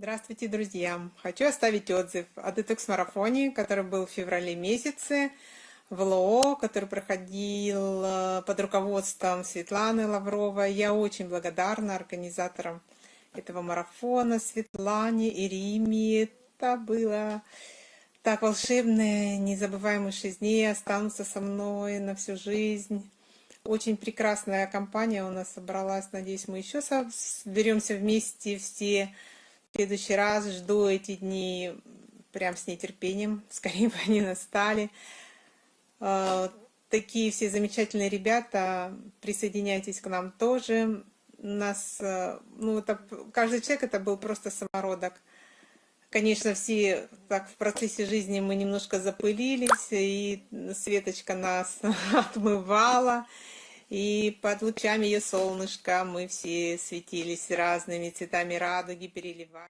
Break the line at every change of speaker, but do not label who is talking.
Здравствуйте, друзья! Хочу оставить отзыв о детокс-марафоне, который был в феврале месяце в ЛО, который проходил э, под руководством Светланы Лавровой. Я очень благодарна организаторам этого марафона, Светлане и Риме. Это было так волшебно, незабываемые шесть дней останутся со мной на всю жизнь. Очень прекрасная компания у нас собралась. Надеюсь, мы еще соберемся вместе все следующий раз жду эти дни прям с нетерпением, скорее бы они настали. А, такие все замечательные ребята, присоединяйтесь к нам тоже. У нас, а, ну, это, каждый человек это был просто самородок. Конечно, все так в процессе жизни мы немножко запылились, и Светочка нас отмывала. И под лучами ее солнышка мы все светились разными цветами радуги, переливались.